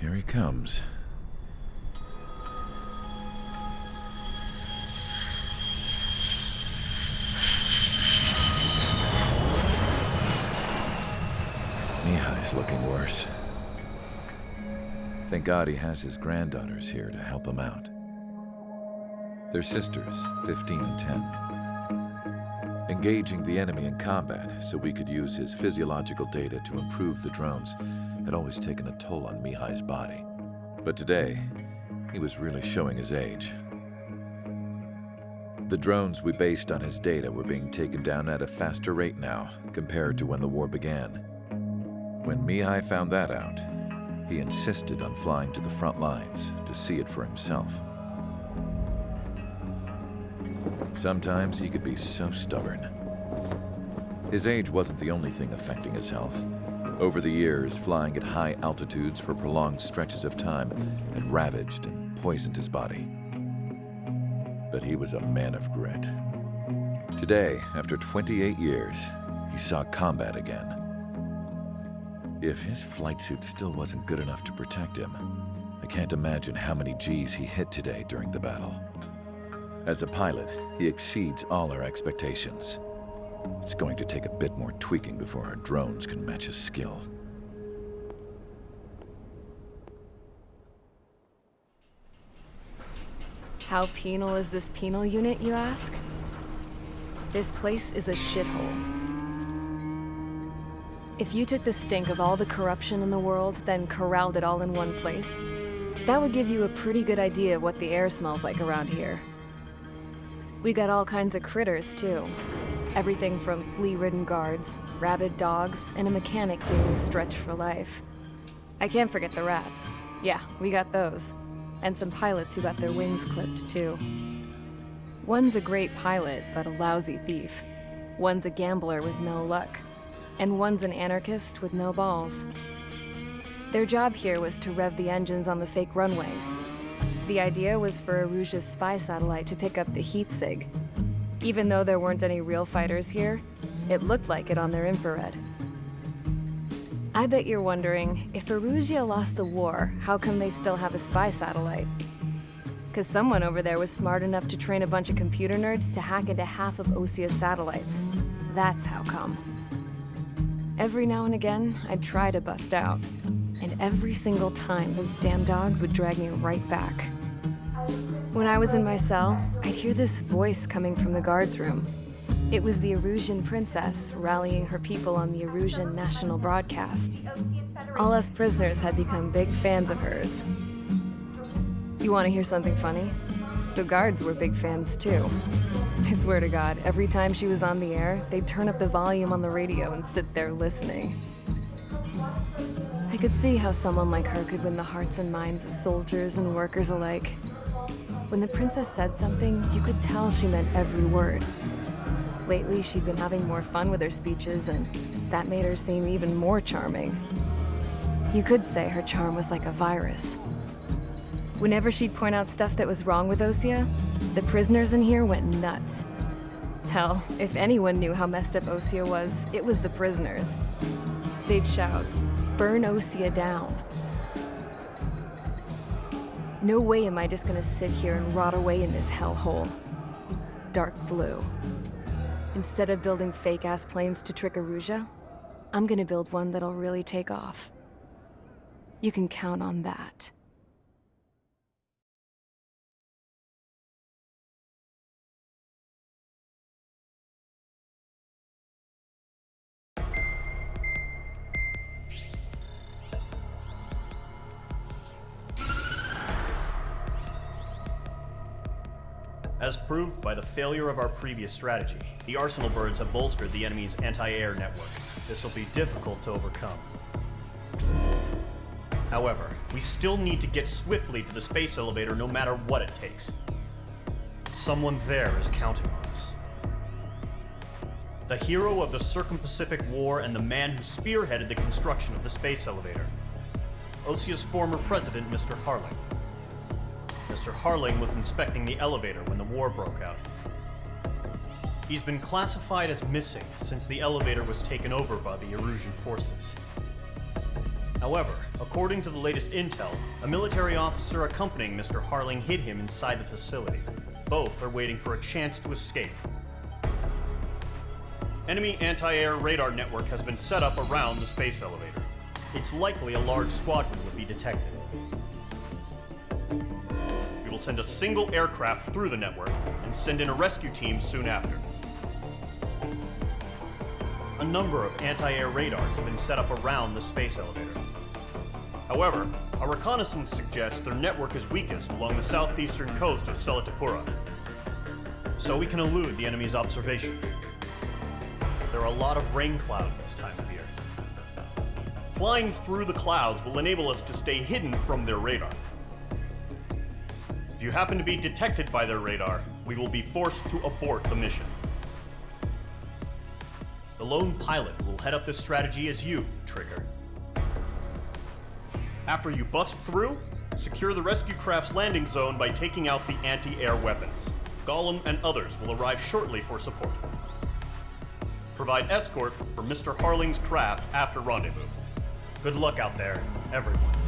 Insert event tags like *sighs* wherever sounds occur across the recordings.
Here he comes. Mihai's looking worse. Thank God he has his granddaughters here to help him out. They're sisters, 15 and 10. Engaging the enemy in combat so we could use his physiological data to improve the drones had always taken a toll on Mihai's body. But today, he was really showing his age. The drones we based on his data were being taken down at a faster rate now compared to when the war began. When Mihai found that out, he insisted on flying to the front lines to see it for himself. Sometimes he could be so stubborn. His age wasn't the only thing affecting his health. Over the years, flying at high altitudes for prolonged stretches of time had ravaged and poisoned his body. But he was a man of grit. Today, after 28 years, he saw combat again. If his flight suit still wasn't good enough to protect him, I can't imagine how many G's he hit today during the battle. As a pilot, he exceeds all our expectations. It's going to take a bit more tweaking before our drones can match his skill. How penal is this penal unit, you ask? This place is a shithole. If you took the stink of all the corruption in the world, then corralled it all in one place, that would give you a pretty good idea of what the air smells like around here. We got all kinds of critters, too. Everything from flea-ridden guards, rabid dogs, and a mechanic doing a stretch for life. I can't forget the rats. Yeah, we got those. And some pilots who got their wings clipped, too. One's a great pilot, but a lousy thief. One's a gambler with no luck. And one's an anarchist with no balls. Their job here was to rev the engines on the fake runways. The idea was for Erusea's spy satellite to pick up the heat sig. Even though there weren't any real fighters here, it looked like it on their infrared. I bet you're wondering, if Erusea lost the war, how come they still have a spy satellite? Because someone over there was smart enough to train a bunch of computer nerds to hack into half of Osea's satellites. That's how come. Every now and again, I'd try to bust out. And every single time, those damn dogs would drag me right back. When I was in my cell, I'd hear this voice coming from the guards room. It was the Erusian princess rallying her people on the Erusian national broadcast. All us prisoners had become big fans of hers. You want to hear something funny? The guards were big fans too. I swear to God, every time she was on the air, they'd turn up the volume on the radio and sit there listening. I could see how someone like her could win the hearts and minds of soldiers and workers alike. When the princess said something, you could tell she meant every word. Lately, she'd been having more fun with her speeches, and that made her seem even more charming. You could say her charm was like a virus. Whenever she'd point out stuff that was wrong with Osea, the prisoners in here went nuts. Hell, if anyone knew how messed up Osea was, it was the prisoners. They'd shout, burn Osea down. No way am I just gonna sit here and rot away in this hellhole. Dark blue. Instead of building fake-ass planes to trick Erusea, I'm gonna build one that'll really take off. You can count on that. As proved by the failure of our previous strategy, the Arsenal birds have bolstered the enemy's anti-air network. This will be difficult to overcome. However, we still need to get swiftly to the space elevator no matter what it takes. Someone there is counting on us. The hero of the Circum-Pacific War and the man who spearheaded the construction of the space elevator. Osea's former president, Mr. Harling. Mr. Harling was inspecting the elevator when the war broke out. He's been classified as missing since the elevator was taken over by the Erusian forces. However, according to the latest intel, a military officer accompanying Mr. Harling hid him inside the facility. Both are waiting for a chance to escape. Enemy anti-air radar network has been set up around the space elevator. It's likely a large squadron would be detected. Send a single aircraft through the network and send in a rescue team soon after. A number of anti-air radars have been set up around the space elevator. However, our reconnaissance suggests their network is weakest along the southeastern coast of Selatapura, so we can elude the enemy's observation. There are a lot of rain clouds this time of year. Flying through the clouds will enable us to stay hidden from their radar. If you happen to be detected by their radar, we will be forced to abort the mission. The lone pilot will head up this strategy as you, Trigger. After you bust through, secure the rescue craft's landing zone by taking out the anti-air weapons. Golem and others will arrive shortly for support. Provide escort for Mr. Harling's craft after rendezvous. Good luck out there, everyone.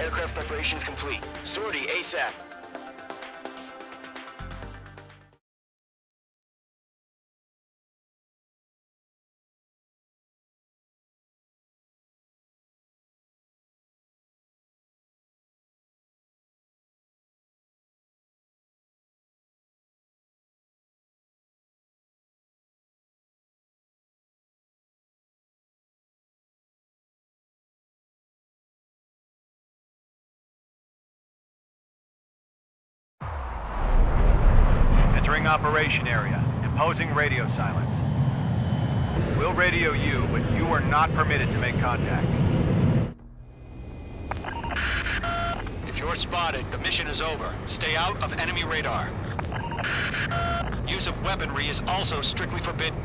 Aircraft preparations complete. Sortie ASAP. Operation area. Imposing radio silence. We'll radio you, but you are not permitted to make contact. If you're spotted, the mission is over. Stay out of enemy radar. Use of weaponry is also strictly forbidden.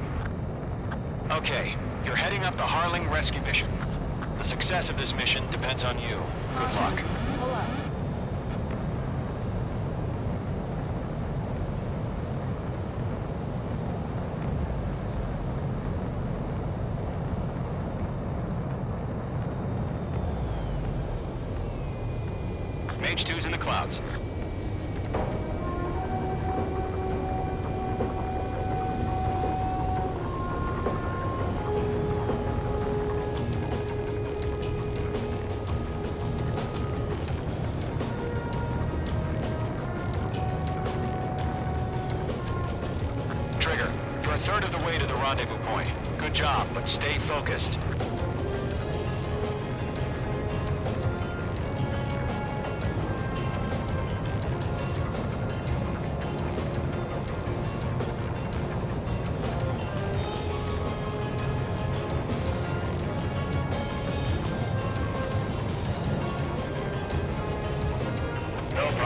Okay, you're heading up the Harling rescue mission. The success of this mission depends on you. Good luck. Mage 2's in the clouds.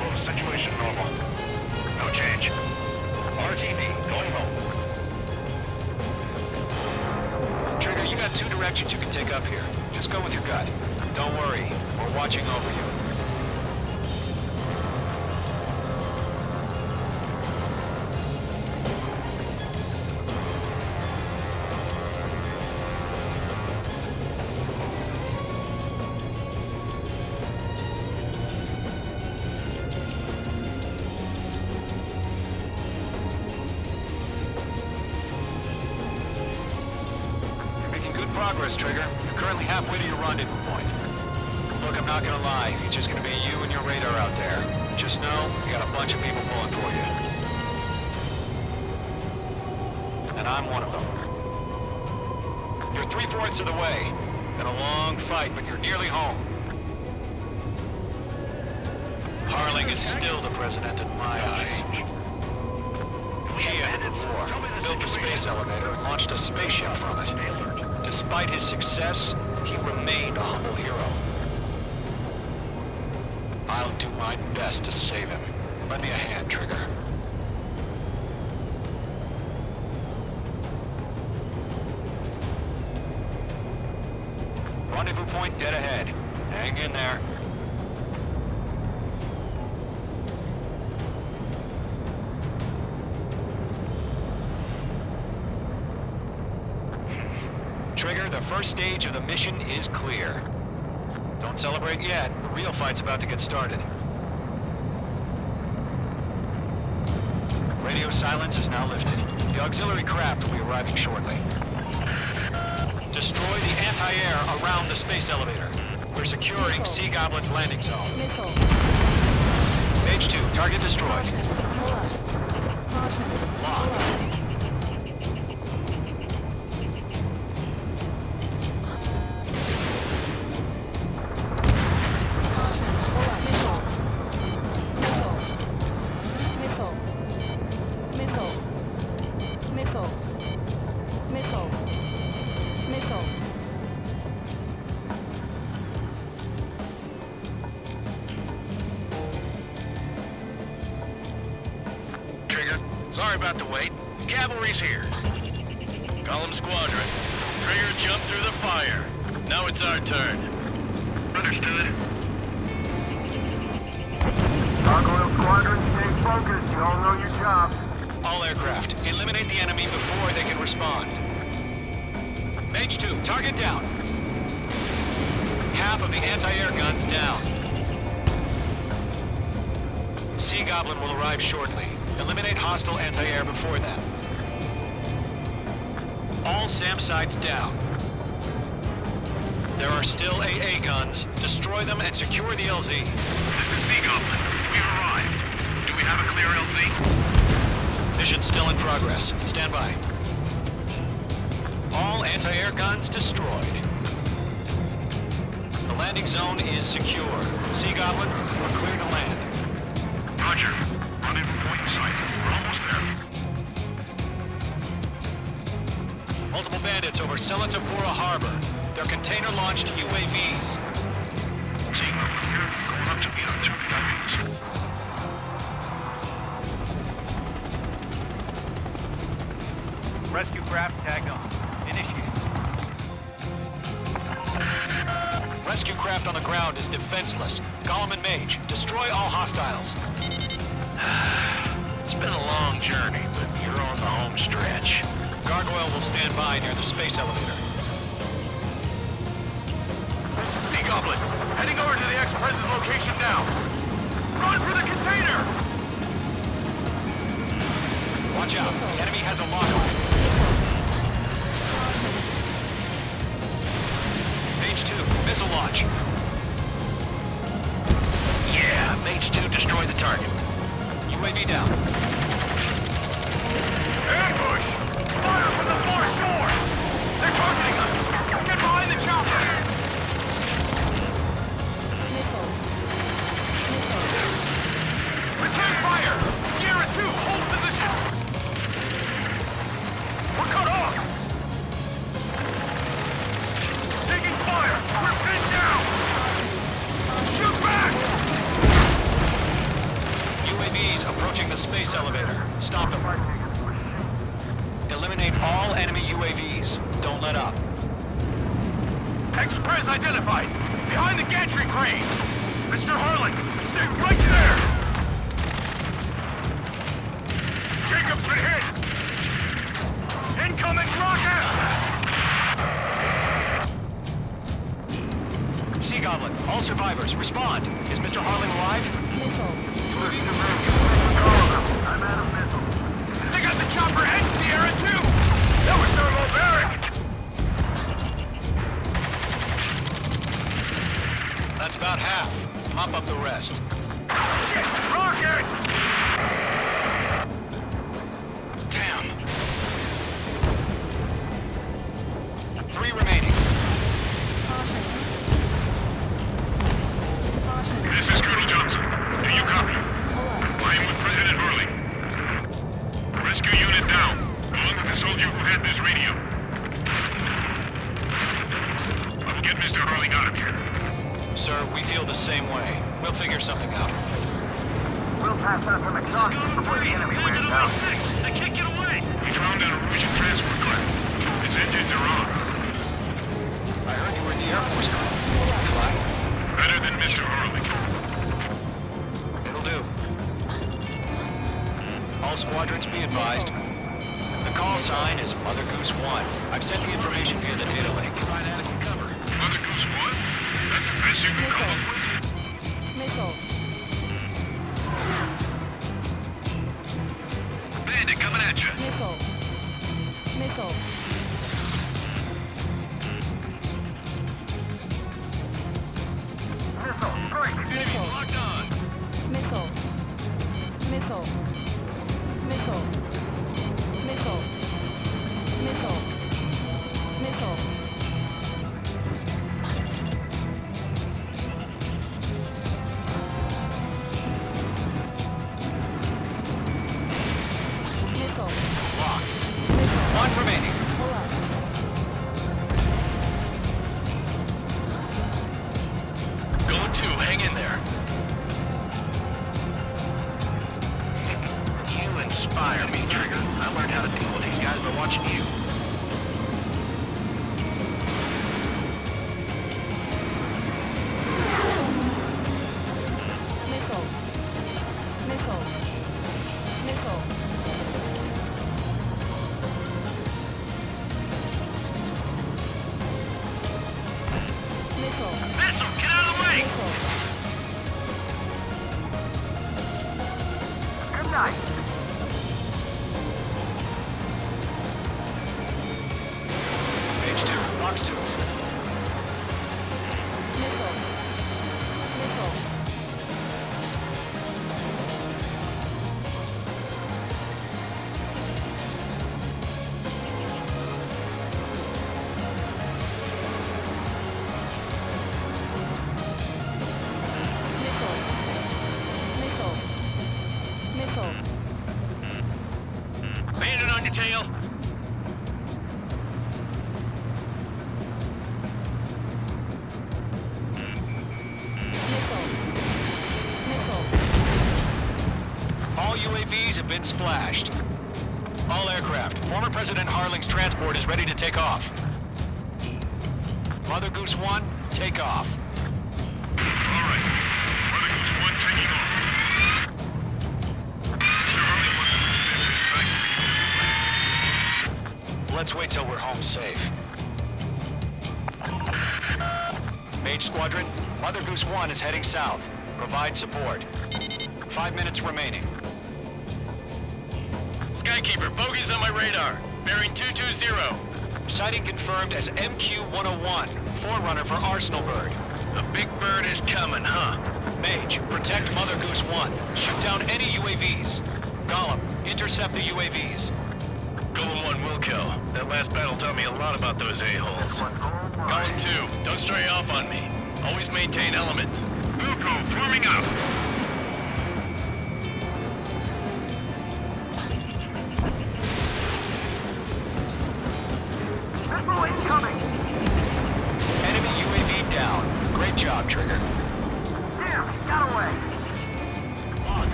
No. Situation normal. No change. RTV, going home. Trigger, you got two directions you can take up here. Just go with your gut. Don't worry, we're watching over you. And I'm one of them. You're three-fourths of the way. Been a long fight, but you're nearly home. Harling is still the president in my eyes. He ended the war, built a space elevator, and launched a spaceship from it. Despite his success, he remained a humble hero. I'll do my best to save him. Lend me a hand, Trigger. Rendezvous point dead ahead. Hang in there. *laughs* Trigger, the first stage of the mission is clear. Don't celebrate yet. The real fight's about to get started. Radio silence is now lifted. The auxiliary craft will be arriving shortly. Destroy the anti-air around the space elevator. We're securing Sea Goblin's landing zone. Missile. H2, target destroyed. Sorry about the wait. Cavalry's here. Column Squadron. Trigger jumped through the fire. Now it's our turn. Understood. Gargoyle Squadron, stay focused. You all know your jobs. All aircraft, eliminate the enemy before they can respond. Mage 2, target down. Half of the anti-air guns down. Sea Goblin will arrive shortly. Eliminate hostile anti-air before then. All SAM sites down. There are still AA guns. Destroy them and secure the LZ. This is Sea Goblin. We've arrived. Do we have a clear LZ? Mission still in progress. Stand by. All anti-air guns destroyed. The landing zone is secure. Sea Goblin, we're clear to land. Roger. Point in We're almost there. Multiple bandits over Selatapura Harbor. They're container-launched UAVs. Sea Goblin here. Going up to meet our two VIPs. Rescue craft tagged on. Initiate. Rescue craft on the ground is defenseless. Golem and Mage, destroy all hostiles. Will stand by near the space elevator. Sea Goblin, heading over to the ex-president's location now. Run for the container! Watch out, the enemy has a lock on. Mage 2, missile launch. Yeah, Mage 2 destroy the target. UAV down. Ambush! Fire from the far shore! They're targeting us! Get behind the chopper! Mr. Harling, stay right That's about half. Pop up the rest. Rocket! All squadrons be advised. The call sign is Mother Goose 1. I've sent the information via the data link. Provide adequate cover. Mother Goose 1? That's the best you can come up with? Missile. Bandit coming at you. Missile. Missile. one remaining. Box two, box two. One, take off. Let's wait till we're home safe. Mage Squadron, Mother Goose 1 is heading south. Provide support. Five minutes remaining. Skykeeper, bogey's on my radar. Bearing 220. Sighting confirmed as MQ-101 forerunner for Arsenal Bird. The big bird is coming, huh? Mage, protect Mother Goose 1. Shoot down any UAVs. Golem, intercept the UAVs. Golem 1 will kill. That last battle taught me a lot about those a-holes. Golem 2, don't stray off on me. Always maintain element. Muko, forming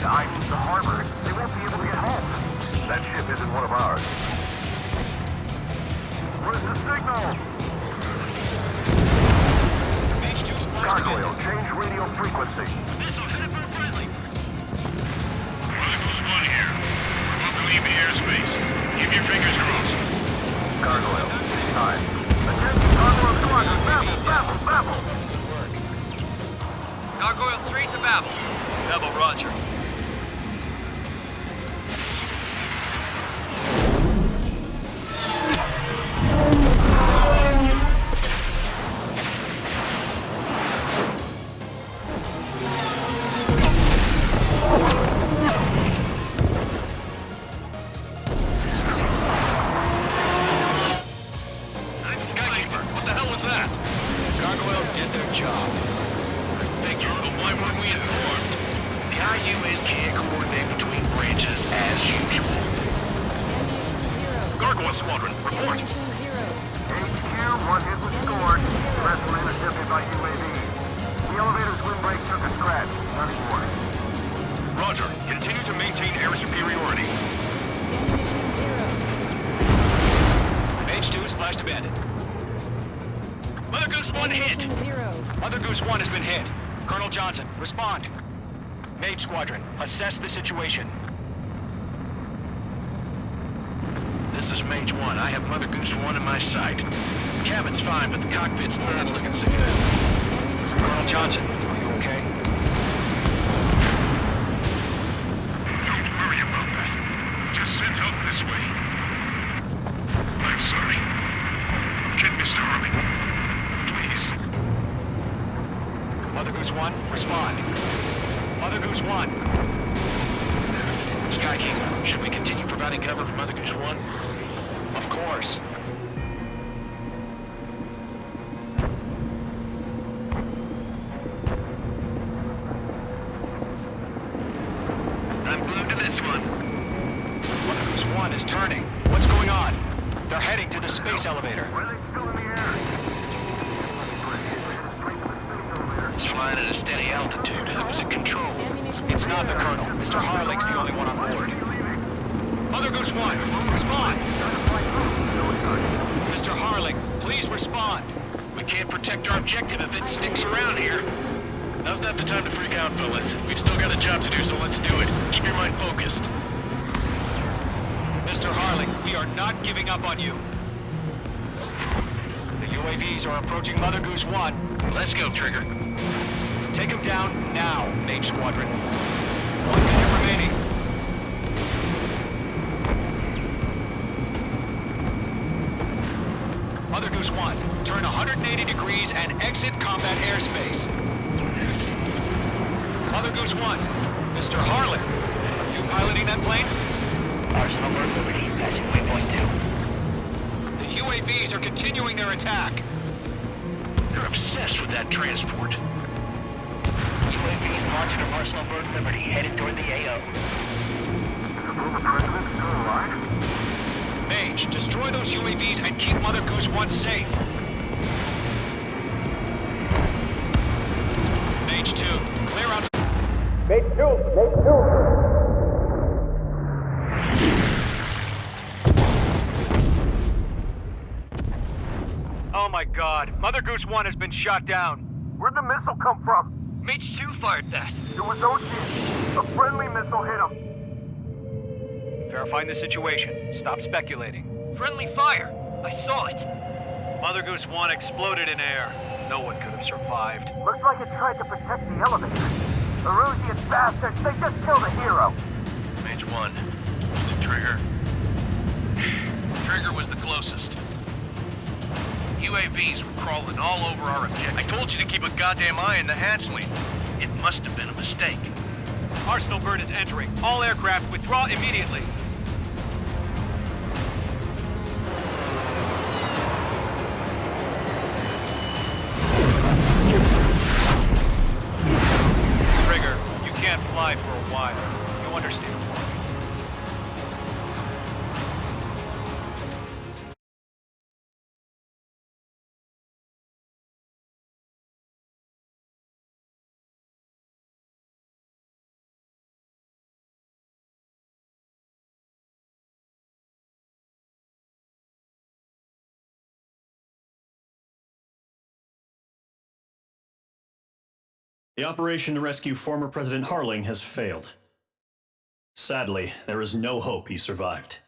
to the Harbor. Squadron, assess the situation. This is Mage 1. I have Mother Goose 1 in my sight. The Cabin's fine, but the cockpit's not looking so good. Colonel Johnson, are you okay? Don't worry about that. Just send help this way. I'm sorry. Get Mr. Harley. Please. Mother Goose 1, respond. Mother Goose 1. Sky King, should we continue providing cover for Mother Goose 1? Of course. I'm glued to this one. Mother 1 is turning. What's going on? They're heading to the space elevator. Were they still in the air? It's flying at a steady altitude. It was at control? It's not the Colonel. Mr. Harling's the only one on board. Mother Goose 1, respond! Mr. Harling, please respond. We can't protect our objective if it sticks around here. Now's not the time to freak out, fellas. We've still got a job to do, so let's do it. Keep your mind focused. Mr. Harling, we are not giving up on you. The UAVs are approaching Mother Goose 1. Let's go, Trigger. Take them down now, Mage Squadron. One minute remaining. Mother Goose 1, turn 180 degrees and exit combat airspace. Mother Goose 1, Mr. Harling, are you piloting that plane? Arsenal bird Liberty, passing waypoint 2. The UAVs are continuing their attack. They're obsessed with that transport. UAVs launched from Arsenal bird Liberty, headed toward the AO. Mage, destroy those UAVs and keep Mother Goose 1 safe. Mage 2, clear out. Mage 2, Mage 2. God, 1 has been shot down. Where'd the missile come from? Mage 2 fired that. It was Ocean. A friendly missile hit him. Verifying the situation. Stop speculating. Friendly fire. I saw it. Mother Goose 1 exploded in air. No one could have survived. Looks like it tried to protect the elevator. The Rusian bastards, they just killed a hero. Mage 1. Is it Trigger? *sighs* Trigger was the closest. UAVs were crawling all over our objective. I told you to keep a goddamn eye on the hatchling. It must have been a mistake. Arsenal Bird is entering. All aircraft withdraw immediately. Trigger, you can't fly for a while. You understand? The operation to rescue former President Harling has failed. Sadly, there is no hope he survived.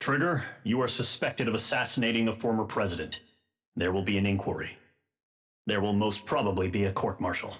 Trigger, you are suspected of assassinating the former president. There will be an inquiry. There will most probably be a court martial.